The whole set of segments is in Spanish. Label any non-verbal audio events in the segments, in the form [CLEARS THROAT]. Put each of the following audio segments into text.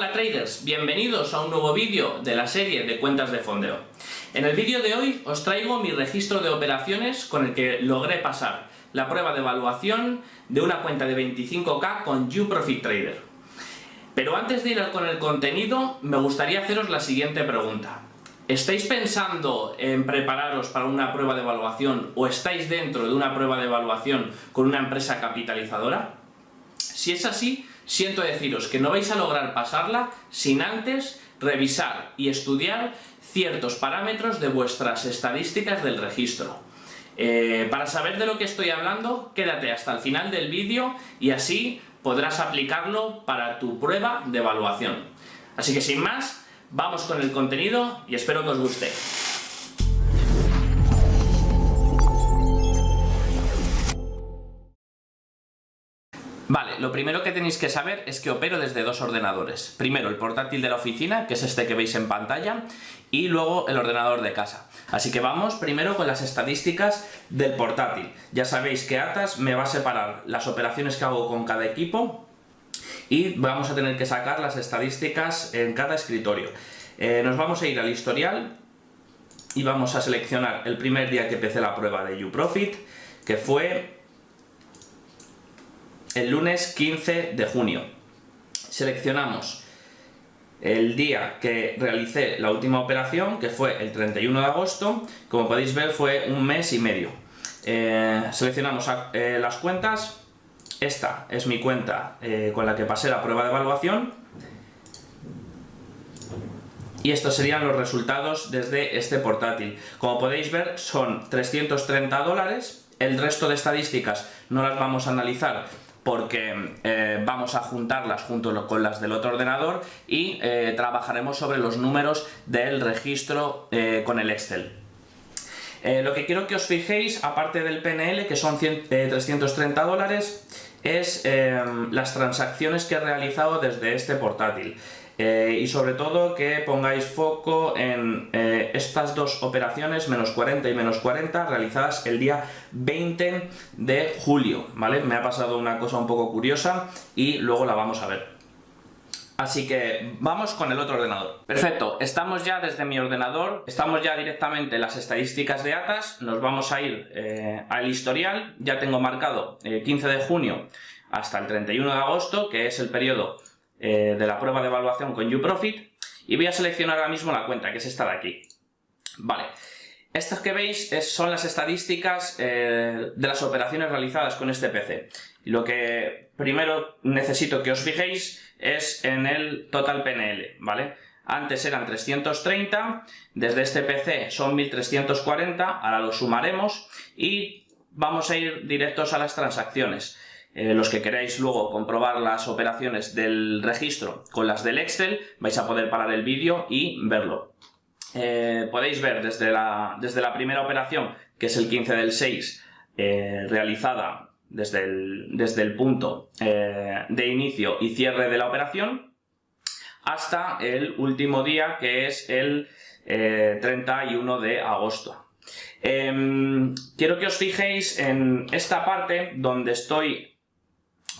Hola traders, bienvenidos a un nuevo vídeo de la serie de cuentas de fondeo. En el vídeo de hoy os traigo mi registro de operaciones con el que logré pasar la prueba de evaluación de una cuenta de 25k con YouProfit Trader. Pero antes de ir con el contenido, me gustaría haceros la siguiente pregunta. ¿Estáis pensando en prepararos para una prueba de evaluación o estáis dentro de una prueba de evaluación con una empresa capitalizadora? Si es así, siento deciros que no vais a lograr pasarla sin antes revisar y estudiar ciertos parámetros de vuestras estadísticas del registro. Eh, para saber de lo que estoy hablando, quédate hasta el final del vídeo y así podrás aplicarlo para tu prueba de evaluación. Así que sin más, vamos con el contenido y espero que os guste. Vale, lo primero que tenéis que saber es que opero desde dos ordenadores. Primero el portátil de la oficina, que es este que veis en pantalla, y luego el ordenador de casa. Así que vamos primero con las estadísticas del portátil. Ya sabéis que Atas me va a separar las operaciones que hago con cada equipo y vamos a tener que sacar las estadísticas en cada escritorio. Eh, nos vamos a ir al historial y vamos a seleccionar el primer día que empecé la prueba de YouProfit, que fue el lunes 15 de junio. Seleccionamos el día que realicé la última operación, que fue el 31 de agosto, como podéis ver fue un mes y medio. Eh, seleccionamos eh, las cuentas, esta es mi cuenta eh, con la que pasé la prueba de evaluación, y estos serían los resultados desde este portátil. Como podéis ver son 330 dólares, el resto de estadísticas no las vamos a analizar porque eh, vamos a juntarlas junto con las del otro ordenador y eh, trabajaremos sobre los números del registro eh, con el Excel. lo que quiero que os fijéis, aparte del PNL, que son 330 dólares, es las transacciones que he realizado desde este portátil. Eh, y sobre todo que pongáis foco en eh, estas dos operaciones, menos 40 y menos 40, realizadas el día 20 de julio, ¿vale? Me ha pasado una cosa un poco curiosa y luego la vamos a ver. Así que vamos con el otro ordenador. Perfecto, estamos ya desde mi ordenador, estamos ya directamente en las estadísticas de ATAS, nos vamos a ir eh, al historial, ya tengo marcado 15 de junio hasta el 31 de agosto, que es el periodo eh, de la prueba de evaluación con YouProfit y voy a seleccionar ahora mismo la cuenta, que es esta de aquí. Vale, estas que veis son las estadísticas eh, de las operaciones realizadas con este PC. Lo que primero necesito que os fijéis es en el total PNL, ¿vale? Antes eran 330, desde este PC son 1340, ahora lo sumaremos y vamos a ir directos a las transacciones. Eh, los que queráis luego comprobar las operaciones del registro con las del Excel, vais a poder parar el vídeo y verlo. Eh, podéis ver desde la, desde la primera operación, que es el 15 del 6, eh, realizada desde el, desde el punto de inicio y cierre de la operación, hasta el último día, que es el 31 de agosto. Em, quiero que os fijéis en esta parte donde estoy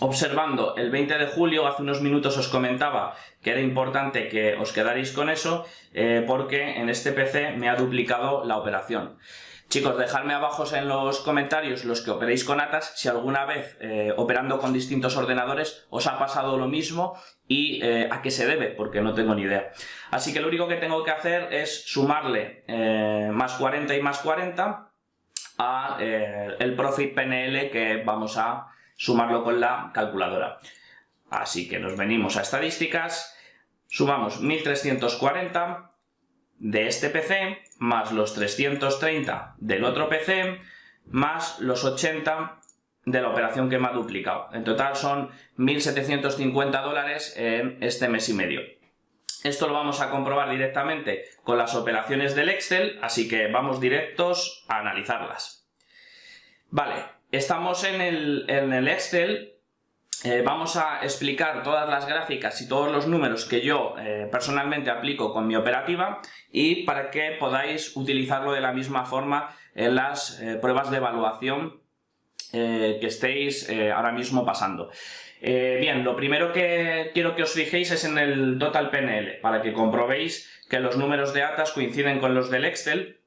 observando el 20 de julio, hace unos minutos os comentaba que era importante que os quedaréis con eso eh, porque en este PC me ha duplicado la operación. Chicos, dejadme abajo en los comentarios los que operéis con ATAS si alguna vez eh, operando con distintos ordenadores os ha pasado lo mismo y eh, a qué se debe, porque no tengo ni idea. Así que lo único que tengo que hacer es sumarle más 40 y más 40 a el Profit PNL que vamos a sumarlo con la calculadora. Así que nos venimos a estadísticas, sumamos 1340 de este PC, más los 330 del otro PC, más los 80 de la operación que me ha duplicado. En total son 1.750 dólares en este mes y medio. Esto lo vamos a comprobar directamente con las operaciones del Excel, así que vamos directos a analizarlas. Vale, Estamos en el, Excel, eh, vamos a explicar todas las gráficas y todos los números que yo eh, personalmente aplico con mi operativa y para que podáis utilizarlo de la misma forma en las eh, pruebas de evaluación que estéis ahora mismo pasando. Bien, lo primero que quiero que os fijéis es en el total PNL, para que comprobéis que los números de ATAS coinciden con los del Excel,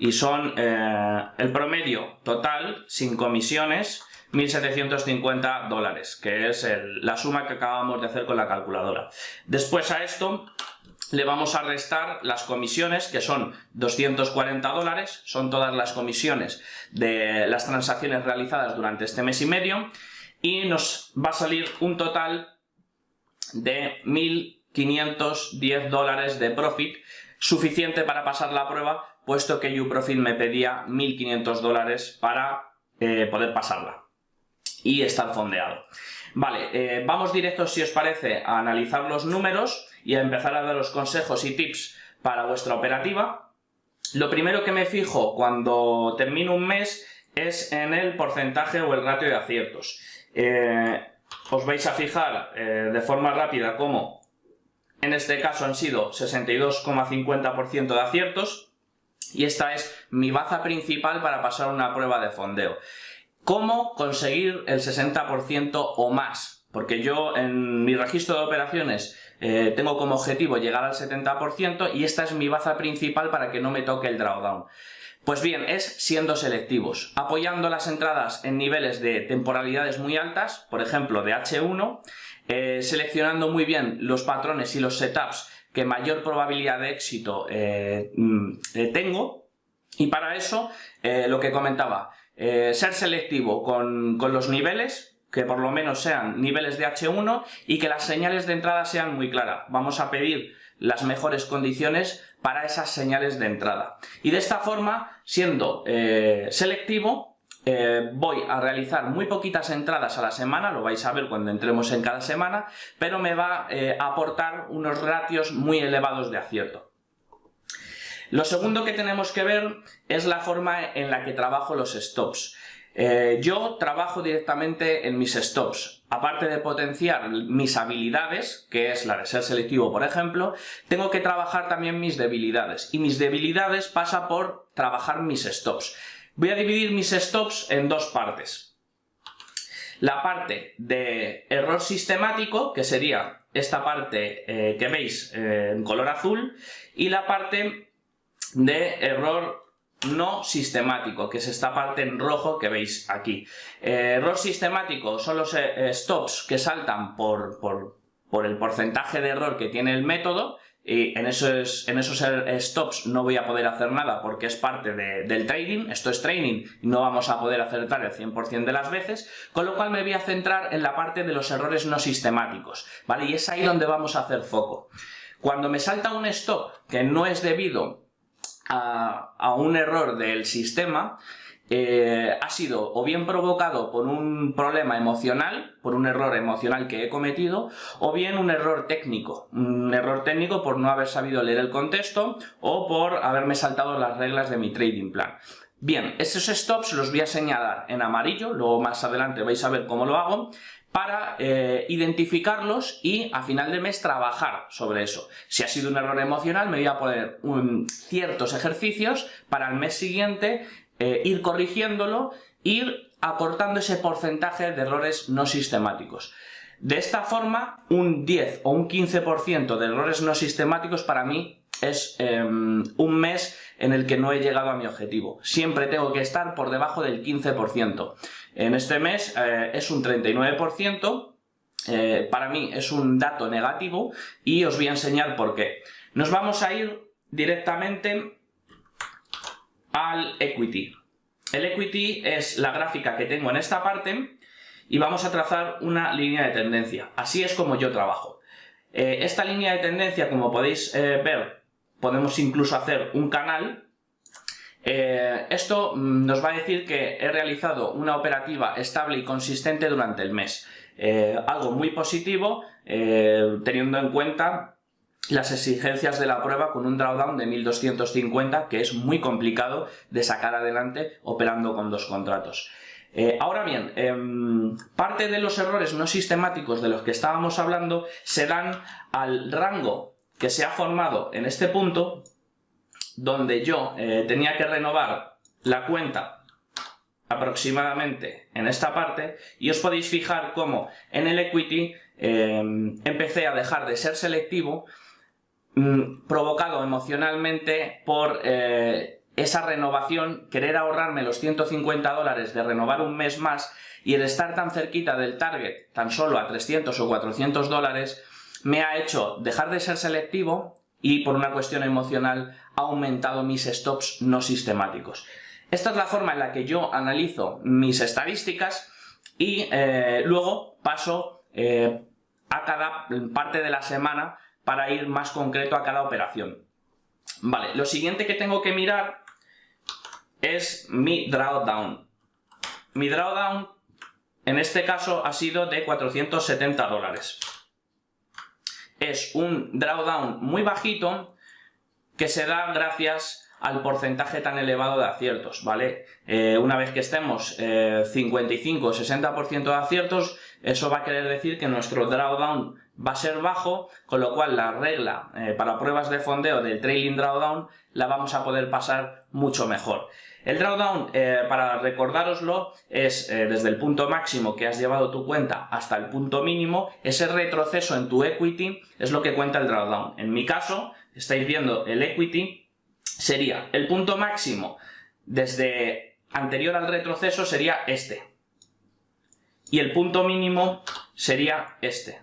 y son eh, el promedio total, sin comisiones, 1.750 dólares, que es la suma que acabamos de hacer con la calculadora. Después a esto le vamos a restar las comisiones, que son 240 dólares, son todas las comisiones de las transacciones realizadas durante este mes y medio, y nos va a salir un total de 1.510 dólares de profit, suficiente para pasar la prueba, puesto que UProfit me pedía 1.500 dólares para eh, poder pasarla y estar fondeado. Vale, eh, vamos directos si os parece a analizar los números y a empezar a daros consejos y tips para vuestra operativa. Lo primero que me fijo cuando termino un mes es en el porcentaje o el ratio de aciertos. Eh, os vais a fijar de forma rápida cómo en este caso han sido 62,50% de aciertos y esta es mi baza principal para pasar una prueba de fondeo. ¿Cómo conseguir el 60% o más? Porque yo en mi registro de operaciones eh, tengo como objetivo llegar al 70% y esta es mi baza principal para que no me toque el drawdown. Pues bien, es siendo selectivos, apoyando las entradas en niveles de temporalidades muy altas, por ejemplo de H1, eh, seleccionando muy bien los patrones y los setups que mayor probabilidad de éxito eh, mm, tengo y para eso, lo que comentaba, ser selectivo con, con los niveles, que por lo menos sean niveles de H1 y que las señales de entrada sean muy claras. Vamos a pedir las mejores condiciones para esas señales de entrada. Y de esta forma, siendo eh, selectivo, eh, voy a realizar muy poquitas entradas a la semana, lo vais a ver cuando entremos en cada semana, pero me va eh, a aportar unos ratios muy elevados de acierto. Lo segundo que tenemos que ver es la forma en la que trabajo los stops. Eh, yo trabajo directamente en mis stops. Aparte de potenciar mis habilidades, que es la de ser selectivo, por ejemplo, tengo que trabajar también mis debilidades. Y mis debilidades pasa por trabajar mis stops. Voy a dividir mis stops en dos partes. La parte de error sistemático, que sería esta parte eh, que veis eh, en color azul, y la parte de error no sistemático, que es esta parte en rojo que veis aquí. Eh, error sistemático son los stops que saltan por, el porcentaje de error que tiene el método y en esos, en esos stops no voy a poder hacer nada porque es parte del trading, esto es training y no vamos a poder acertar el 100% de las veces, con lo cual me voy a centrar en la parte de los errores no sistemáticos, ¿vale? Y es ahí donde vamos a hacer foco. Cuando me salta un stop que no es debido a, un error del sistema eh, ha sido o bien provocado por un problema emocional, por un error emocional que he cometido, o bien un error técnico. Un error técnico por no haber sabido leer el contexto o por haberme saltado las reglas de mi trading plan. Bien, esos stops los voy a señalar en amarillo, luego más adelante vais a ver cómo lo hago, para eh, identificarlos y a final de mes trabajar sobre eso. Si ha sido un error emocional me voy a poner ciertos ejercicios para el mes siguiente eh, ir corrigiéndolo, ir acortando ese porcentaje de errores no sistemáticos. De esta forma, un 10 o un 15% de errores no sistemáticos para mí es em, un mes en el que no he llegado a mi objetivo. Siempre tengo que estar por debajo del 15%. En este mes eh, es un 39%, eh, para mí es un dato negativo y os voy a enseñar por qué. Nos vamos a ir directamente al equity. El equity es la gráfica que tengo en esta parte y vamos a trazar una línea de tendencia. Así es como yo trabajo. Eh, esta línea de tendencia, como podéis ver, podemos incluso hacer un canal. Eh, esto mm, nos va a decir que he realizado una operativa estable y consistente durante el mes. Eh, algo muy positivo, eh, teniendo en cuenta las exigencias de la prueba con un drawdown de 1250 que es muy complicado de sacar adelante operando con dos contratos. ahora bien, em, parte de los errores no sistemáticos de los que estábamos hablando se dan al rango que se ha formado en este punto donde yo eh, tenía que renovar la cuenta aproximadamente en esta parte y os podéis fijar cómo en el equity eh, empecé a dejar de ser selectivo mm, provocado emocionalmente por eh, esa renovación, querer ahorrarme los 150 dólares de renovar un mes más y el estar tan cerquita del target, tan solo a 300 o 400 dólares, me ha hecho dejar de ser selectivo y por una cuestión emocional ha aumentado mis stops no sistemáticos. Esta es la forma en la que yo analizo mis estadísticas y eh, luego paso eh, a cada parte de la semana para ir más concreto a cada operación. Vale, lo siguiente que tengo que mirar es mi drawdown. Mi drawdown en este caso ha sido de 470 dólares. Es un drawdown muy bajito que se da gracias al porcentaje tan elevado de aciertos, ¿vale? Eh, una vez que estemos 55 o 60% de aciertos, eso va a querer decir que nuestro drawdown va a ser bajo, con lo cual la regla eh, para pruebas de fondeo del trailing drawdown la vamos a poder pasar mucho mejor. El drawdown, eh, para recordároslo, es desde el punto máximo que has llevado tu cuenta hasta el punto mínimo, ese retroceso en tu equity es lo que cuenta el drawdown. En mi caso, estáis viendo el equity sería el punto máximo desde anterior al retroceso sería este. Y el punto mínimo sería este.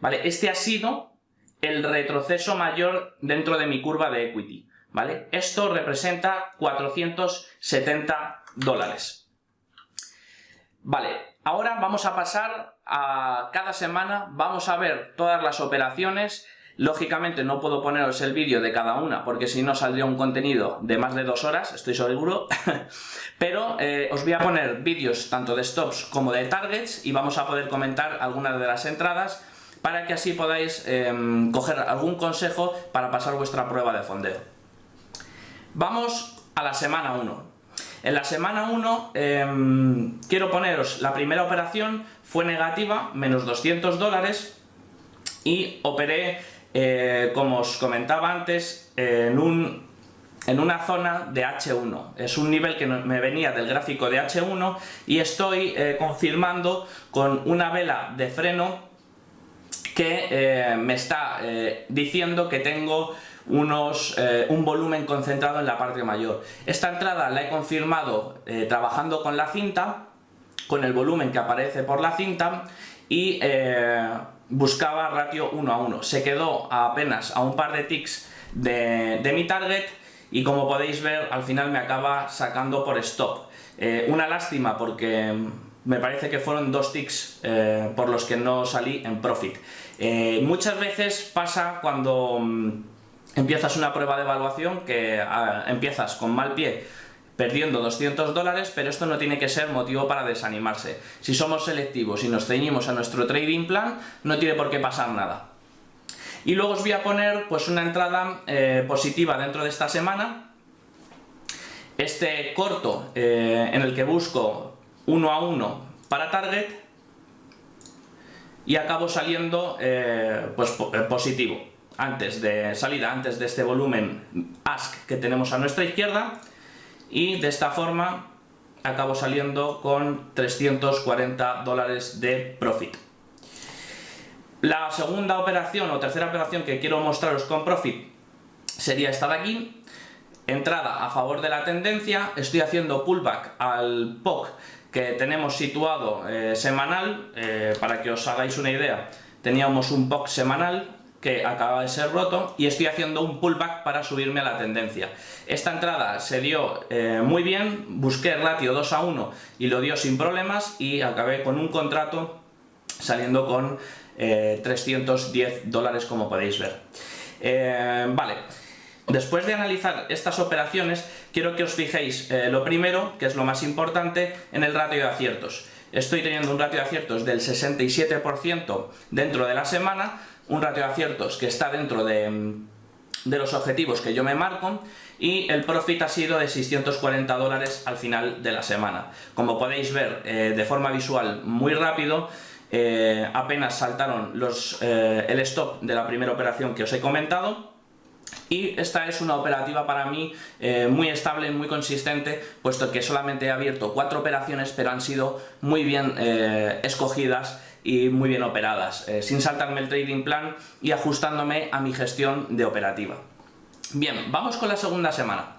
¿Vale? Este ha sido el retroceso mayor dentro de mi curva de equity. ¿Vale? Esto representa 470 dólares. Vale, ahora vamos a pasar a cada semana, vamos a ver todas las operaciones Lógicamente no puedo poneros el vídeo de cada una porque si no saldría un contenido de más de dos horas, estoy seguro. [LAUGHS] Pero eh, os voy a poner vídeos tanto de stops como de targets y vamos a poder comentar algunas de las entradas para que así podáis em, coger algún consejo para pasar vuestra prueba de fondeo. Vamos a la semana 1. En la semana 1 em, quiero poneros la primera operación, fue negativa, menos 200 dólares y operé eh, como os comentaba antes, en, un, en una zona de H1. Es un nivel que me venía del gráfico de H1 y estoy eh, confirmando con una vela de freno que eh, me está diciendo que tengo unos, un volumen concentrado en la parte mayor. Esta entrada la he confirmado trabajando con la cinta, con el volumen que aparece por la cinta y buscaba ratio 1 a 1. Se quedó apenas a un par de ticks de, mi target y como podéis ver al final me acaba sacando por stop. Eh, una lástima porque me parece que fueron dos ticks eh, por los que no salí en profit. Eh, muchas veces pasa cuando mm, empiezas una prueba de evaluación que ah, empiezas con mal pie perdiendo 200 dólares, pero esto no tiene que ser motivo para desanimarse. Si somos selectivos y nos ceñimos a nuestro trading plan, no tiene por qué pasar nada. Y luego os voy a poner pues una entrada eh, positiva dentro de esta semana. Este corto en el que busco uno a uno para target y acabo saliendo eh, pues positivo antes de salida, antes de este volumen ask que tenemos a nuestra izquierda y de esta forma acabo saliendo con 340 dólares de profit. La segunda operación o tercera operación que quiero mostraros con profit sería esta de aquí. Entrada a favor de la tendencia, estoy haciendo pullback al POC que tenemos situado eh, semanal, eh, para que os hagáis una idea, teníamos un POC semanal que acaba de ser roto y estoy haciendo un pullback para subirme a la tendencia. Esta entrada se dio eh, muy bien, busqué ratio 2 a 1 y lo dio sin problemas y acabé con un contrato saliendo con 310 eh, dólares como podéis ver. Vale, después de analizar estas operaciones quiero que os fijéis lo primero, que es lo más importante, en el ratio de aciertos. Estoy teniendo un ratio de aciertos del 67% dentro de la semana, un ratio de aciertos que está dentro de, los objetivos que yo me marco y el profit ha sido de 640 dólares al final de la semana. Como podéis ver eh, de forma visual muy rápido, eh, apenas saltaron los, eh, el stop de la primera operación que os he comentado y esta es una operativa para mí eh, muy estable, muy consistente, puesto que solamente he abierto cuatro operaciones, pero han sido muy bien eh, escogidas y muy bien operadas, eh, sin saltarme el trading plan y ajustándome a mi gestión de operativa. Bien, vamos con la segunda semana.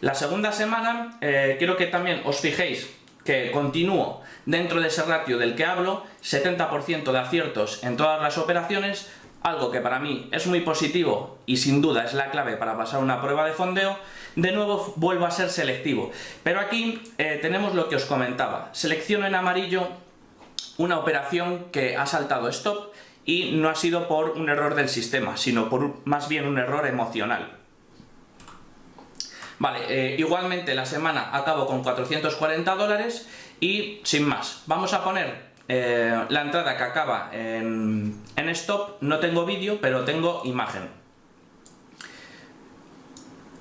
La segunda semana quiero que también os fijéis que continúo dentro de ese ratio del que hablo, 70% de aciertos en todas las operaciones, algo que para mí es muy positivo y sin duda es la clave para pasar una prueba de fondeo, de nuevo vuelvo a ser selectivo. Pero aquí eh, tenemos lo que os comentaba. Selecciono en amarillo una operación que ha saltado stop y no ha sido por un error del sistema, sino por más bien un error emocional. Vale, eh, igualmente la semana acabo con 440 dólares y sin más. Vamos a poner eh, la entrada que acaba en, stop, no tengo vídeo, pero tengo imagen.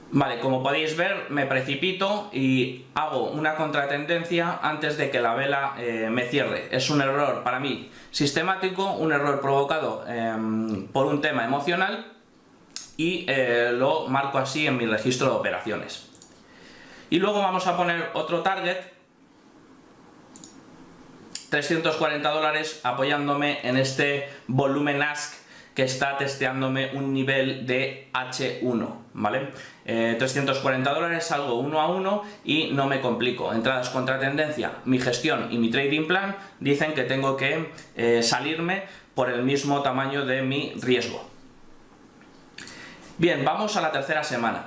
Vale, como podéis ver, me precipito y hago una contratendencia antes de que la vela eh, me cierre. Es un error para mí sistemático, un error provocado em, por un tema emocional y eh, lo marco así en mi registro de operaciones. Y luego vamos a poner otro target 340 dólares apoyándome en este volumen ask que está testeándome un nivel de H1, ¿vale? 340 eh, dólares, salgo uno a uno y no me complico. Entradas contra tendencia, mi gestión y mi trading plan dicen que tengo que eh, salirme por el mismo tamaño de mi riesgo. Bien, vamos a la tercera semana.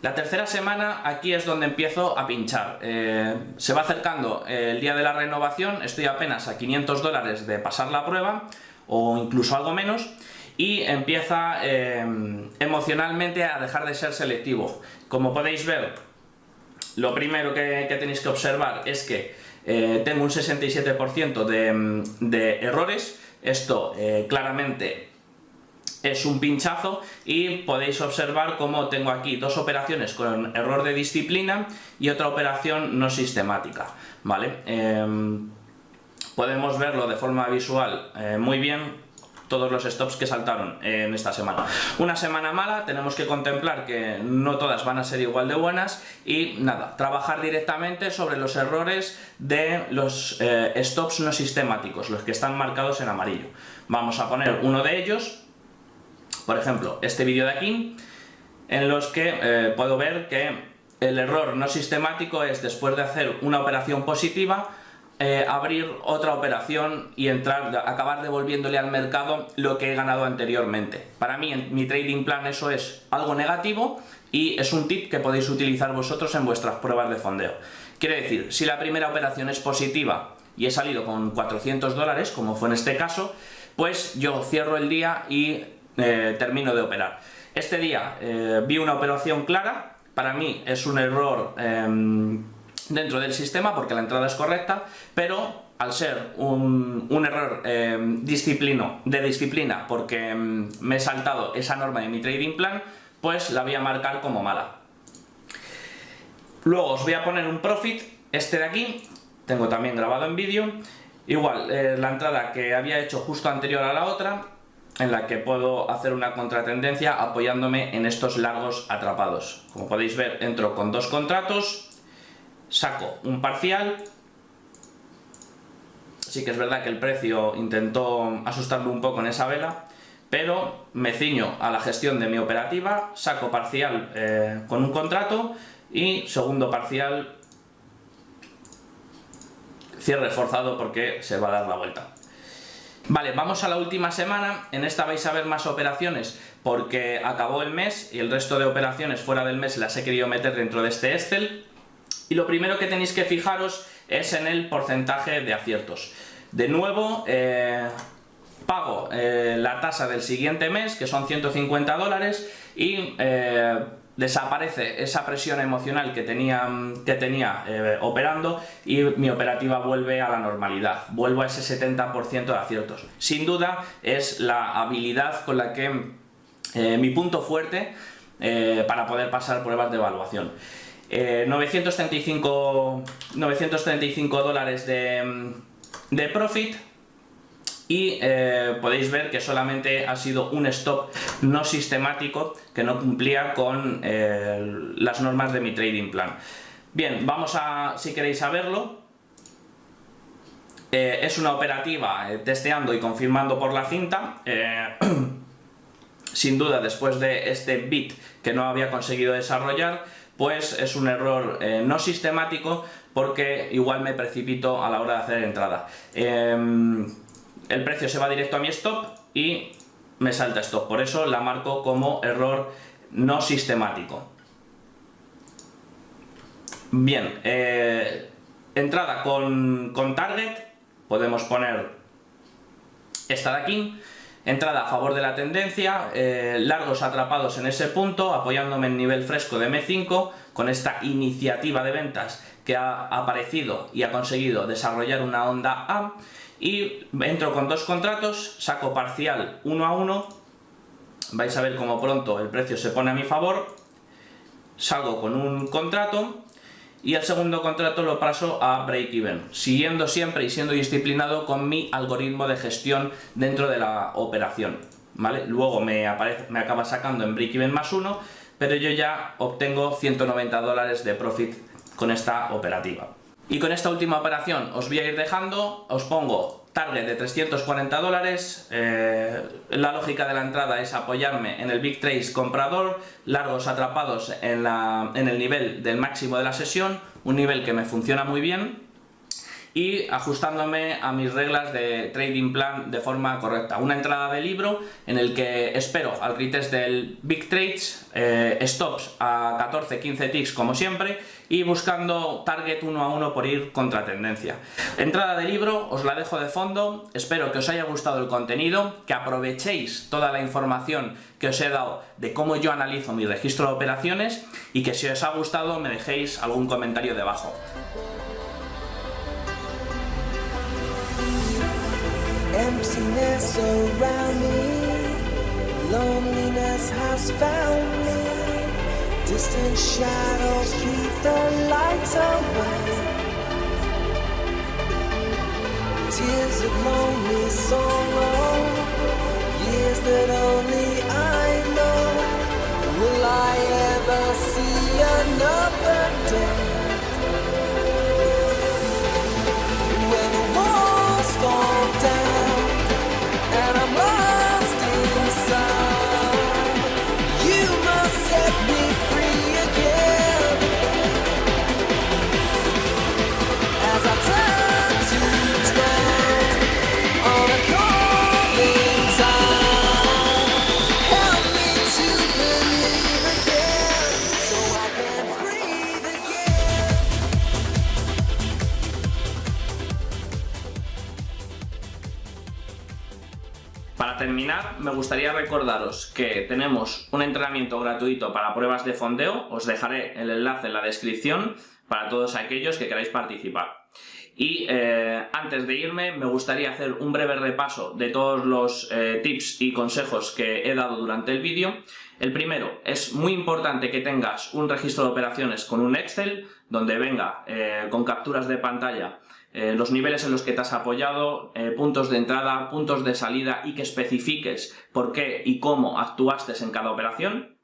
La tercera semana aquí es donde empiezo a pinchar. Eh, se va acercando el día de la renovación, estoy apenas a 500 dólares de pasar la prueba, o incluso algo menos, y empieza eh, emocionalmente a dejar de ser selectivo. Como podéis ver, lo primero que, tenéis que observar es que eh, tengo un 67% de, de, errores, esto claramente es un pinchazo y podéis observar cómo tengo aquí dos operaciones con error de disciplina y otra operación no sistemática, ¿vale? Em, podemos verlo de forma visual eh, muy bien todos los stops que saltaron en esta semana. Una semana mala, tenemos que contemplar que no todas van a ser igual de buenas y nada, trabajar directamente sobre los errores de los eh, stops no sistemáticos, los que están marcados en amarillo. Vamos a poner uno de ellos, por ejemplo, este vídeo de aquí, en los que eh, puedo ver que el error no sistemático es después de hacer una operación positiva, eh, abrir otra operación y entrar, acabar devolviéndole al mercado lo que he ganado anteriormente. Para mí, en mi trading plan, eso es algo negativo y es un tip que podéis utilizar vosotros en vuestras pruebas de fondeo. Quiere decir, si la primera operación es positiva y he salido con 400 dólares, como fue en este caso, pues yo cierro el día y eh, termino de operar. Este día eh, vi una operación clara, para mí es un error em, dentro del sistema porque la entrada es correcta, pero al ser un, error em, disciplino, de disciplina porque em, me he saltado esa norma de mi trading plan, pues la voy a marcar como mala. Luego os voy a poner un profit, este de aquí, tengo también grabado en vídeo, igual, eh, la entrada que había hecho justo anterior a la otra, en la que puedo hacer una contratendencia apoyándome en estos largos atrapados. Como podéis ver, entro con dos contratos, saco un parcial, sí que es verdad que el precio intentó asustarme un poco en esa vela, pero me ciño a la gestión de mi operativa, saco parcial eh, con un contrato y segundo parcial cierre forzado porque se va a dar la vuelta. Vale, vamos a la última semana, en esta vais a ver más operaciones porque acabó el mes y el resto de operaciones fuera del mes las he querido meter dentro de este Excel y lo primero que tenéis que fijaros es en el porcentaje de aciertos. De nuevo, eh, pago eh, la tasa del siguiente mes, que son 150 dólares, y eh, desaparece esa presión emocional que tenía, que tenía eh, operando y mi operativa vuelve a la normalidad, vuelvo a ese 70% de aciertos. Sin duda es la habilidad con la que eh, mi punto fuerte eh, para poder pasar pruebas de evaluación. 935, 935 dólares de, de profit, y eh, podéis ver que solamente ha sido un stop no sistemático que no cumplía con eh, las normas de mi trading plan. Bien, vamos a, si queréis saberlo, eh, es una operativa testeando y confirmando por la cinta, [CLEARS THROAT] sin duda después de este bit que no había conseguido desarrollar, pues es un error no sistemático porque igual me precipito a la hora de hacer entrada. Em, el precio se va directo a mi stop y me salta stop. Por eso la marco como error no sistemático. Bien, eh, entrada con, target, podemos poner esta de aquí, entrada a favor de la tendencia, eh, largos atrapados en ese punto, apoyándome en nivel fresco de M5, con esta iniciativa de ventas que ha aparecido y ha conseguido desarrollar una onda A, y entro con dos contratos, saco parcial uno a uno, vais a ver cómo pronto el precio se pone a mi favor, salgo con un contrato y el segundo contrato lo paso a break-even, siguiendo siempre y siendo disciplinado con mi algoritmo de gestión dentro de la operación. ¿vale? Luego me, me acaba sacando en break-even más uno, pero yo ya obtengo 190 dólares de profit con esta operativa. Y con esta última operación os voy a ir dejando, os pongo target de 340 dólares, eh, la lógica de la entrada es apoyarme en el Big Trace comprador, largos atrapados en, en el nivel del máximo de la sesión, un nivel que me funciona muy bien, y ajustándome a mis reglas de trading plan de forma correcta. Una entrada de libro en el que espero al retest del Big Trades, eh, stops a 14-15 ticks como siempre y buscando target uno a uno por ir contra tendencia. Entrada de libro, os la dejo de fondo, espero que os haya gustado el contenido, que aprovechéis toda la información que os he dado de cómo yo analizo mi registro de operaciones y que si os ha gustado me dejéis algún comentario debajo. Emptiness around me, loneliness has found me. Distant shadows keep the light away. Tears of lonely sorrow, years that only I know. Will I ever see another recordaros que tenemos un entrenamiento gratuito para pruebas de fondeo, os dejaré el enlace en la descripción para todos aquellos que queráis participar. Y eh, antes de irme, me gustaría hacer un breve repaso de todos los eh, tips y consejos que he dado durante el vídeo. El primero, es muy importante que tengas un registro de operaciones con un Excel, donde venga eh, con capturas de pantalla eh, los niveles en los que te has apoyado, eh, puntos de entrada, puntos de salida y que especifiques por qué y cómo actuaste en cada operación.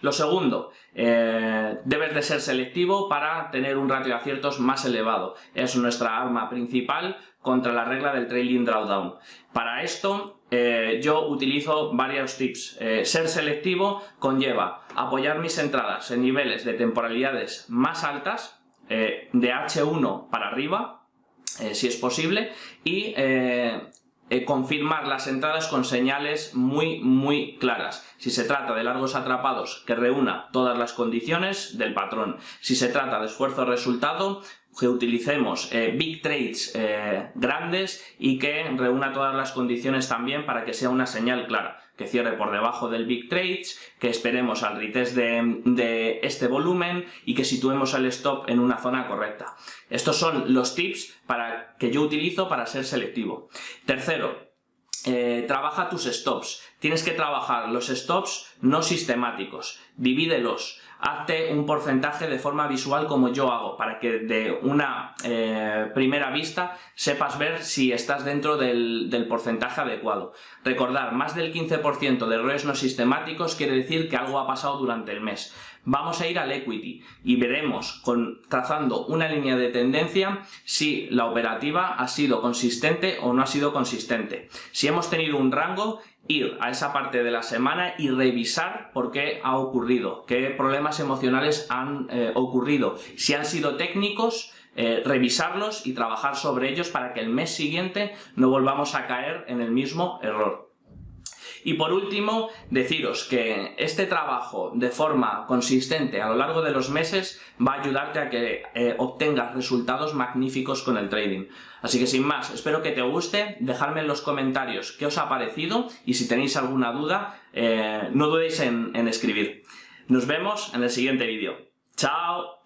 Lo segundo, eh, debes de ser selectivo para tener un ratio de aciertos más elevado. Es nuestra arma principal contra la regla del trailing drawdown. Para esto yo utilizo varios tips. ser selectivo conlleva apoyar mis entradas en niveles de temporalidades más altas, de H1 para arriba, eh, si es posible, y eh, eh, confirmar las entradas con señales muy muy claras. Si se trata de largos atrapados que reúna todas las condiciones del patrón. Si se trata de esfuerzo-resultado, que utilicemos big trades grandes y que reúna todas las condiciones también para que sea una señal clara que cierre por debajo del Big Trades, que esperemos al retest de, este volumen y que situemos el stop en una zona correcta. Estos son los tips para, que yo utilizo para ser selectivo. Tercero, eh, trabaja tus stops. Tienes que trabajar los stops no sistemáticos. Divídelos hazte un porcentaje de forma visual como yo hago, para que de una eh, primera vista sepas ver si estás dentro del, del porcentaje adecuado. Recordar, más del 15% de errores no sistemáticos quiere decir que algo ha pasado durante el mes. Vamos a ir al equity y veremos, trazando una línea de tendencia, si la operativa ha sido consistente o no ha sido consistente. Si hemos tenido un rango, ir a esa parte de la semana y revisar por qué ha ocurrido, qué problemas emocionales han eh, ocurrido, si han sido técnicos, eh, revisarlos y trabajar sobre ellos para que el mes siguiente no volvamos a caer en el mismo error. Y por último, deciros que este trabajo de forma consistente a lo largo de los meses va a ayudarte a que eh, obtengas resultados magníficos con el trading. Así que sin más, espero que te guste, dejadme en los comentarios qué os ha parecido y si tenéis alguna duda, eh, no dudéis en, en escribir. Nos vemos en el siguiente vídeo. ¡Chao!